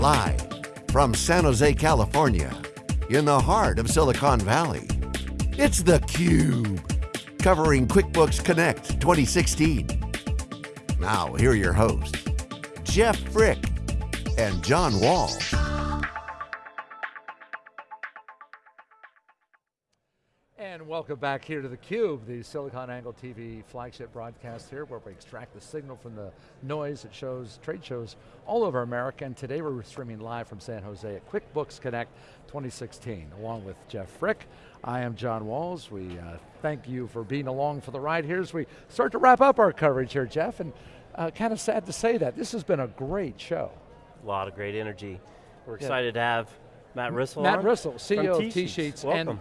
Live from San Jose, California, in the heart of Silicon Valley, it's theCUBE, covering QuickBooks Connect 2016. Now, here are your hosts, Jeff Frick and John Walls. Welcome back here to theCUBE, the SiliconANGLE TV flagship broadcast here where we extract the signal from the noise that shows trade shows all over America. And today we're streaming live from San Jose at QuickBooks Connect 2016, along with Jeff Frick. I am John Walls. We uh, thank you for being along for the ride here as we start to wrap up our coverage here, Jeff. And uh, kind of sad to say that. This has been a great show. A lot of great energy. We're excited yeah. to have Matt Rissell Matt Rissell, CEO of T-Sheets. Welcome. And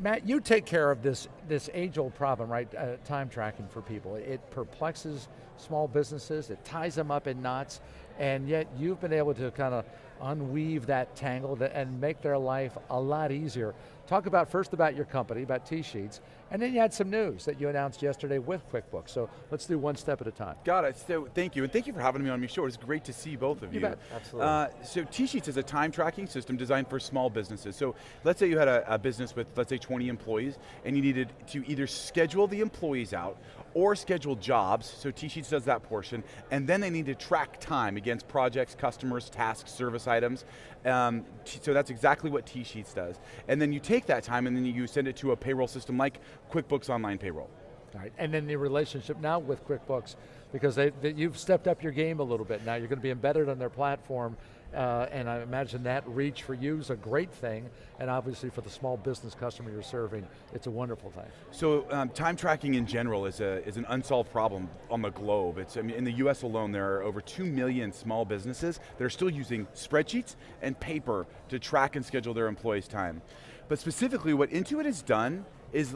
Matt, you take care of this, this age-old problem, right? Uh, time tracking for people. It perplexes small businesses, it ties them up in knots, and yet you've been able to kind of unweave that tangle and make their life a lot easier. Talk about first about your company, about T-Sheets, and then you had some news that you announced yesterday with QuickBooks. So let's do one step at a time. Got it, so thank you, and thank you for having me on your show. It's great to see both of you. You bet. Absolutely. Uh, so T-Sheets is a time tracking system designed for small businesses. So let's say you had a, a business with, let's say 20 employees, and you needed to either schedule the employees out or schedule jobs, so T-Sheets does that portion, and then they need to track time against projects, customers, tasks, service items, um, so that's exactly what T-Sheets does. And then you take that time and then you send it to a payroll system like QuickBooks Online Payroll. All right, and then the relationship now with QuickBooks, because they, they, you've stepped up your game a little bit now, you're going to be embedded on their platform, uh, and I imagine that reach for you is a great thing, and obviously for the small business customer you're serving, it's a wonderful thing. So um, time tracking in general is, a, is an unsolved problem on the globe. It's, I mean, in the US alone, there are over 2 million small businesses that are still using spreadsheets and paper to track and schedule their employees' time. But specifically, what Intuit has done is,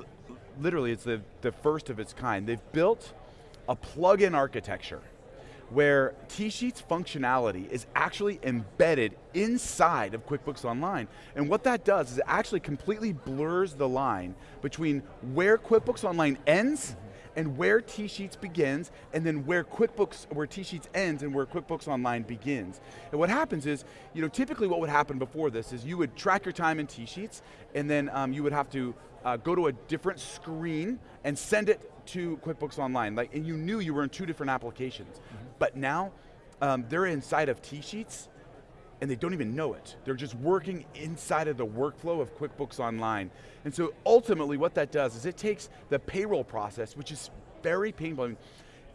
literally, it's the, the first of its kind. They've built a plug-in architecture where T-Sheets functionality is actually embedded inside of QuickBooks Online. And what that does is it actually completely blurs the line between where QuickBooks Online ends and where T-Sheets begins, and then where QuickBooks, where T-Sheets ends and where QuickBooks Online begins. And what happens is, you know, typically what would happen before this is you would track your time in T-Sheets, and then um, you would have to uh, go to a different screen and send it to QuickBooks Online, like, and you knew you were in two different applications. Mm -hmm. But now, um, they're inside of T-Sheets, and they don't even know it. They're just working inside of the workflow of QuickBooks Online. And so ultimately what that does is it takes the payroll process, which is very painful. I mean,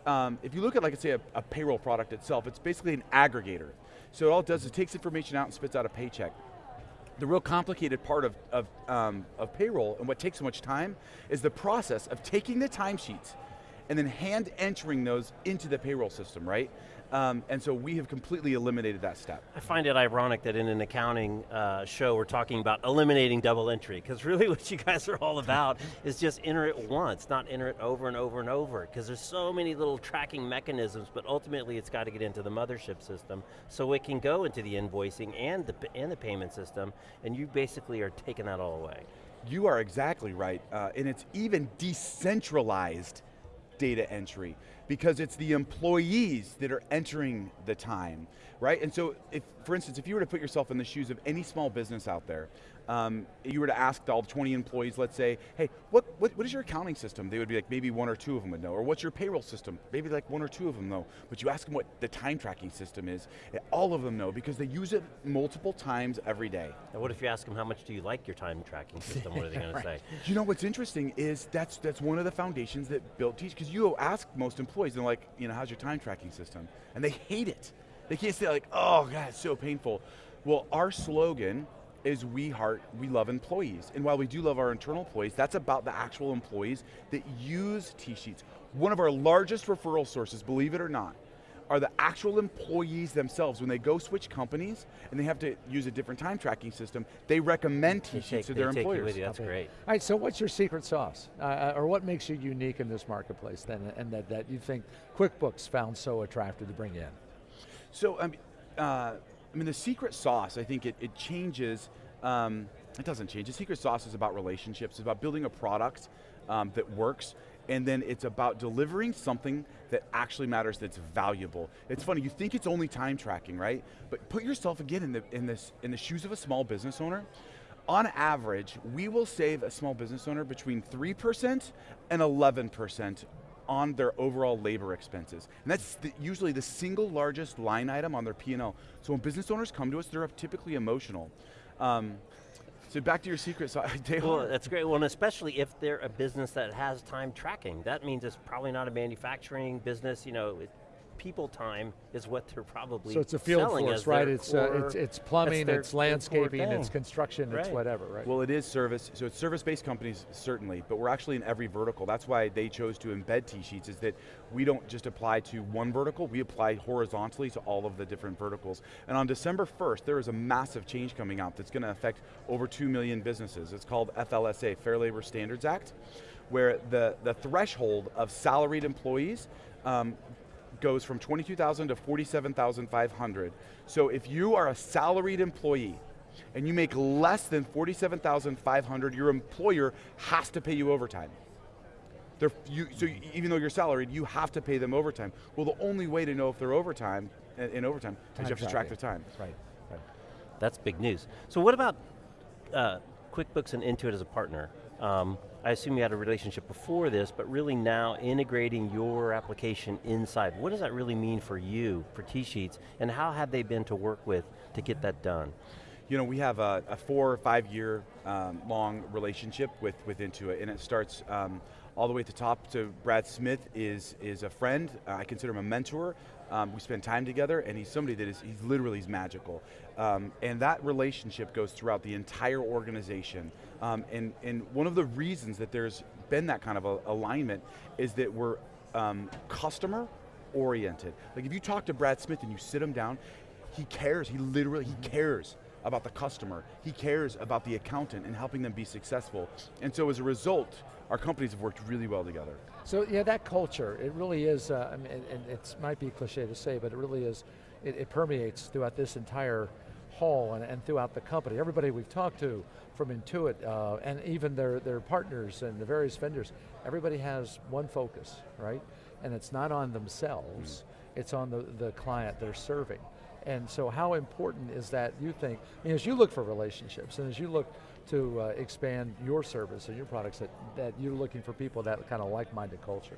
um, if you look at, like I say, a, a payroll product itself, it's basically an aggregator. So all it does is it takes information out and spits out a paycheck the real complicated part of, of, um, of payroll and what takes so much time is the process of taking the timesheets and then hand entering those into the payroll system, right? Um, and so we have completely eliminated that step. I find it ironic that in an accounting uh, show we're talking about eliminating double entry, because really what you guys are all about is just enter it once, not enter it over and over and over, because there's so many little tracking mechanisms, but ultimately it's got to get into the mothership system, so it can go into the invoicing and the, and the payment system, and you basically are taking that all away. You are exactly right, uh, and it's even decentralized data entry because it's the employees that are entering the time, right? And so, if, for instance, if you were to put yourself in the shoes of any small business out there, um, you were to ask all 20 employees, let's say, hey, what, what, what is your accounting system? They would be like, maybe one or two of them would know. Or what's your payroll system? Maybe like one or two of them know. But you ask them what the time tracking system is, all of them know because they use it multiple times every day. And what if you ask them how much do you like your time tracking system? What are they going right. to say? You know what's interesting is that's, that's one of the foundations that built Teach, because you ask most employees, they're like, you know, how's your time tracking system? And they hate it. They can't say like, oh God, it's so painful. Well, our slogan is we heart, we love employees. And while we do love our internal employees, that's about the actual employees that use T-Sheets. One of our largest referral sources, believe it or not, are the actual employees themselves. When they go switch companies and they have to use a different time tracking system, they recommend T-Sheets to their employers. That's okay. great. All right, so what's your secret sauce? Uh, uh, or what makes you unique in this marketplace then, and that, that you think QuickBooks found so attractive to bring in? So, um, uh, I mean, the secret sauce, I think it, it changes, um, it doesn't change. The secret sauce is about relationships, it's about building a product um, that works, and then it's about delivering something that actually matters, that's valuable. It's funny, you think it's only time tracking, right? But put yourself again in the, in this, in the shoes of a small business owner. On average, we will save a small business owner between 3% and 11% on their overall labor expenses. And that's the, usually the single largest line item on their P&L. So when business owners come to us, they're typically emotional. Um, so back to your secret Well, that's great. Well, and especially if they're a business that has time tracking. That means it's probably not a manufacturing business, you know, it, people time is what they're probably So it's a field selling force, as right? their It's, uh, it's, it's plumbing, it's landscaping, it's thing. construction, it's whatever, right? Well, it is service, so it's service-based companies, certainly, but we're actually in every vertical. That's why they chose to embed T-Sheets, is that we don't just apply to one vertical, we apply horizontally to all of the different verticals. And on December 1st, there is a massive change coming out that's going to affect over 2 million businesses. It's called FLSA, Fair Labor Standards Act, where the, the threshold of salaried employees um, goes from 22,000 to 47,500. So if you are a salaried employee and you make less than 47,500, your employer has to pay you overtime. You, so you- even though you're salaried, you have to pay them overtime. Well, the only way to know if they're overtime, in, in overtime, is you have to track tracking. the time. Right, right. That's big news. So what about uh, QuickBooks and Intuit as a partner? Um, I assume you had a relationship before this, but really now integrating your application inside. What does that really mean for you, for T-Sheets, and how have they been to work with to get that done? You know, we have a, a four or five year um, long relationship with, with Intuit, and it starts um, all the way at the top. So Brad Smith is, is a friend, uh, I consider him a mentor. Um, we spend time together, and he's somebody that is, he's literally he's magical. Um, and that relationship goes throughout the entire organization. Um, and, and one of the reasons that there's been that kind of a, alignment is that we're um, customer oriented. Like if you talk to Brad Smith and you sit him down, he cares, he literally, he cares about the customer. He cares about the accountant and helping them be successful. And so as a result, our companies have worked really well together. So yeah, that culture, it really is, uh, I mean, and, it might be cliche to say, but it really is, it, it permeates throughout this entire hall and, and throughout the company. Everybody we've talked to from Intuit, uh, and even their, their partners and the various vendors, everybody has one focus, right? And it's not on themselves, it's on the, the client they're serving. And so how important is that, you think, I mean, as you look for relationships and as you look to uh, expand your service and your products, that, that you're looking for people that kind of like-minded culture?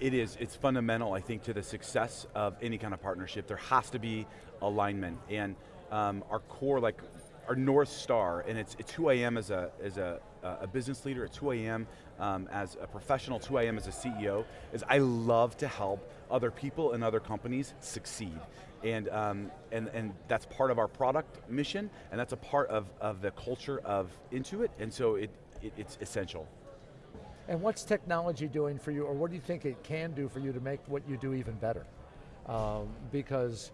It is, it's fundamental, I think, to the success of any kind of partnership. There has to be alignment. And um, our core, like our North Star, and it's, it's who I am as a, as a, a business leader, it's who I am um, as a professional, it's who I am as a CEO, is I love to help other people and other companies succeed. And, um, and, and that's part of our product mission, and that's a part of, of the culture of Intuit, and so it, it, it's essential. And what's technology doing for you, or what do you think it can do for you to make what you do even better? Um, because,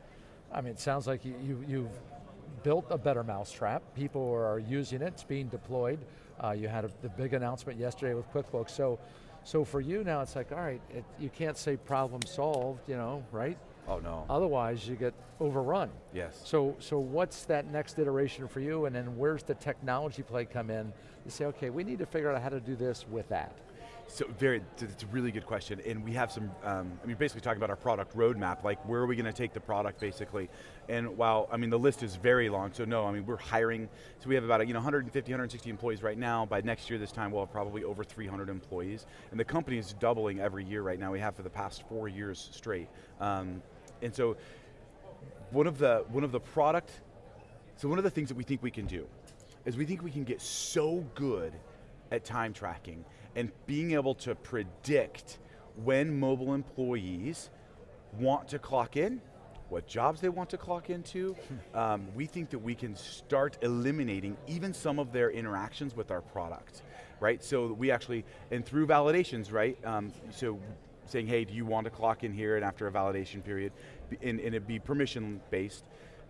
I mean, it sounds like you, you, you've built a better mousetrap. People are using it, it's being deployed. Uh, you had a, the big announcement yesterday with QuickBooks. So, so for you now, it's like, all right, it, you can't say problem solved, you know, right? Oh no. Otherwise, you get overrun. yes. So, so what's that next iteration for you, and then where's the technology play come in? You say, okay, we need to figure out how to do this with that. So very, it's a really good question, and we have some. Um, I mean, basically talking about our product roadmap, like where are we going to take the product, basically. And while I mean the list is very long, so no, I mean we're hiring. So we have about you know 150, 160 employees right now. By next year, this time we'll have probably over 300 employees, and the company is doubling every year right now. We have for the past four years straight, um, and so one of the one of the product. So one of the things that we think we can do is we think we can get so good at time tracking and being able to predict when mobile employees want to clock in, what jobs they want to clock into. Um, we think that we can start eliminating even some of their interactions with our product, right? So we actually, and through validations, right? Um, so saying, hey, do you want to clock in here and after a validation period, and, and it be permission based,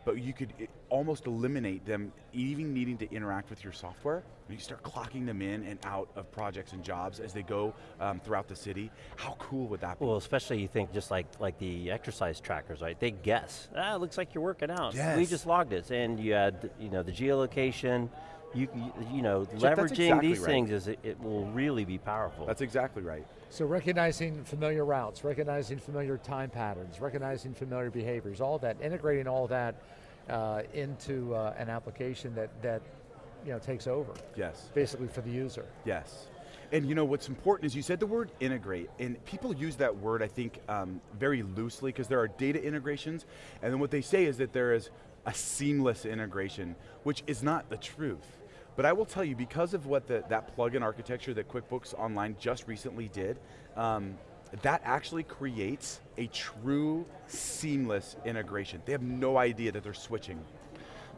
but you could almost eliminate them even needing to interact with your software. You start clocking them in and out of projects and jobs as they go um, throughout the city. How cool would that be? Well, especially you think just like like the exercise trackers, right? They guess. Ah, it looks like you're working out. We just logged it, and you had you know the geolocation, you, you, you know, Jeff, leveraging exactly these right. things is it, it will really be powerful. That's exactly right. So recognizing familiar routes, recognizing familiar time patterns, recognizing familiar behaviors, all that, integrating all that uh, into uh, an application that, that you know, takes over, Yes. basically for the user. Yes. And you know what's important is you said the word integrate, and people use that word I think um, very loosely because there are data integrations, and then what they say is that there is a seamless integration, which is not the truth. But I will tell you, because of what the, that plugin architecture that QuickBooks Online just recently did, um, that actually creates a true seamless integration. They have no idea that they're switching.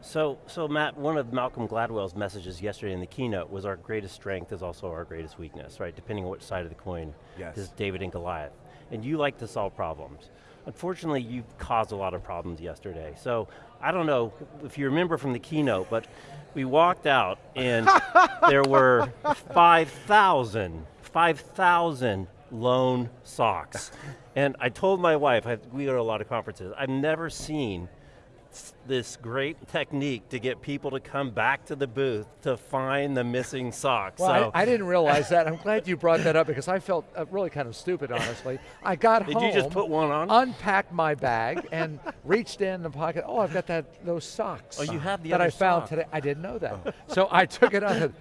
So, so Matt, one of Malcolm Gladwell's messages yesterday in the keynote was our greatest strength is also our greatest weakness, right? Depending on which side of the coin Yes. is David and Goliath. And you like to solve problems. Unfortunately, you caused a lot of problems yesterday. So, I don't know if you remember from the keynote, but we walked out and there were 5,000, 5,000 lone socks. And I told my wife, I, we go to a lot of conferences, I've never seen this great technique to get people to come back to the booth to find the missing socks. Well, so I, I didn't realize that. I'm glad you brought that up because I felt uh, really kind of stupid, honestly. I got Did home, you just put one on? unpacked my bag, and reached in the pocket. Oh, I've got that those socks. Oh, you have the that I found sock. today. I didn't know that, so I took it out.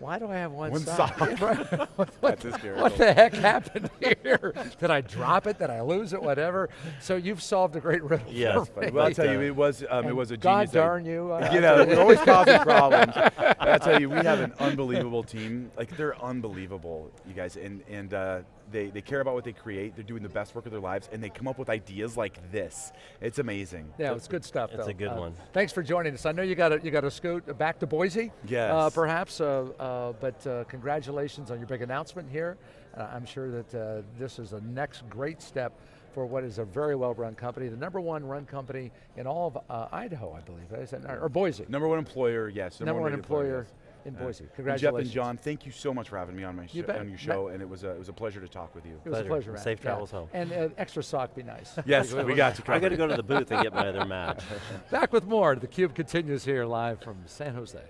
Why do I have one, One sock? sock. What, what- what the heck happened here? Did I drop it? Did I lose it? Whatever. So you've solved a great riddle. Yes, me. Well, I'll tell you, it was um, it was a God genius. idea. darn you. uh, you know, we're always causing problems. But I tell you, we have an unbelievable team. Like they're unbelievable, you guys, and and uh, they they care about what they create. They're doing the best work of their lives, and they come up with ideas like this. It's amazing. Yeah, it's good stuff. It's though. a good Uh, one. Thanks for joining us. I know you got to you got to scoot back to Boise. Yes. Uh, perhaps, uh, uh, but uh, congratulations on your big announcement here. Uh, I'm sure that uh, this is a next great step for what is a very well-run company, the number one run company in all of uh, Idaho, I believe, or Boise. Number one employer, yes. Number one rated employer yes. In Uh, Boise. and Congratulations. Jeff and John, thank you so much for having me on my You show, bet. on your show, and it was a, it was a pleasure to talk with you. It was a Pleasure. pleasure, man. Safe Yeah. travels home. And uh, extra sock be nice. Yes, we got you I got to go to the booth and get my other match. Back with more. The Cube continues here live from San Jose.